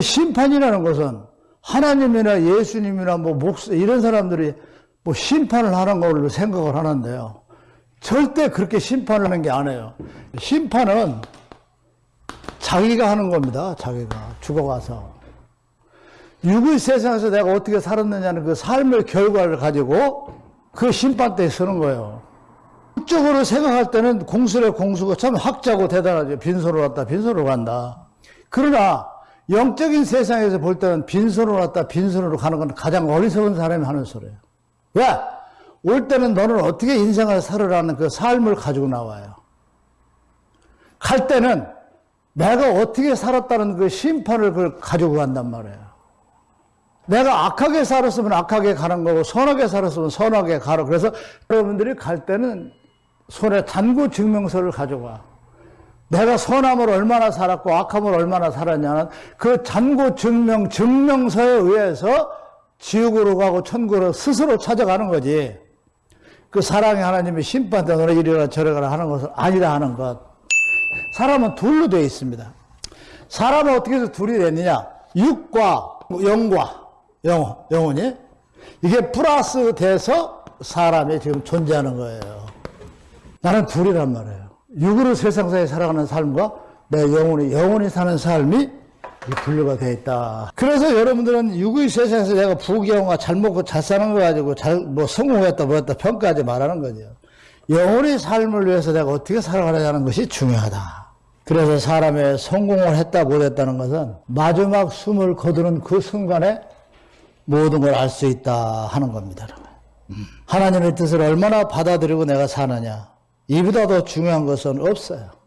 심판이라는 것은 하나님이나 예수님이나 뭐 목사 이런 사람들이 뭐 심판을 하는 걸로 생각을 하는데요. 절대 그렇게 심판을 하는 게 아니에요. 심판은 자기가 하는 겁니다. 자기가 죽어가서. 육의 세상에서 내가 어떻게 살았느냐는 그 삶의 결과를 가지고 그 심판대에 서는 거예요. 적으로 생각할 때는 공수의 공수가 참 학자고 대단하죠. 빈소로 왔다, 빈소로 간다. 그러나 영적인 세상에서 볼 때는 빈손으로 왔다 빈손으로 가는 건 가장 어리석은 사람이 하는 소리예요. 왜? 올 때는 너는 어떻게 인생을 살으라는 그 삶을 가지고 나와요. 갈 때는 내가 어떻게 살았다는 그 심판을 그걸 가지고 간단 말이에요. 내가 악하게 살았으면 악하게 가는 거고 선하게 살았으면 선하게 가라. 그래서 여러분들이 갈 때는 손에 단구 증명서를 가져가. 내가 선함을 얼마나 살았고 악함을 얼마나 살았냐는 그 잔고 증명, 증명서에 의해서 지옥으로 가고 천국으로 스스로 찾아가는 거지. 그 사랑의 하나님이 심판대 너네 이리라 저리가라 하는 것은 아니라 하는 것. 사람은 둘로 되어 있습니다. 사람은 어떻게 해서 둘이 됐느냐? 육과 영과 영혼, 영혼이 이게 플러스 돼서 사람이 지금 존재하는 거예요. 나는 둘이란 말이에요. 육으로 세상사에 살아가는 삶과 내 영혼이 영혼이 사는 삶이 분류가 되어 있다. 그래서 여러분들은 육의 세상에서 내가 부귀영화 잘 먹고 잘 사는 거 가지고 잘 뭐 성공했다 뭐했다 평가하지 말라는 거죠. 영혼의 삶을 위해서 내가 어떻게 살아가느냐는 것이 중요하다. 그래서 사람의 성공을 했다 못했다는 것은 마지막 숨을 거두는 그 순간에 모든 걸 알 수 있다 하는 겁니다. 하나님의 뜻을 얼마나 받아들이고 내가 사느냐. 이보다 더 중요한 것은 없어요.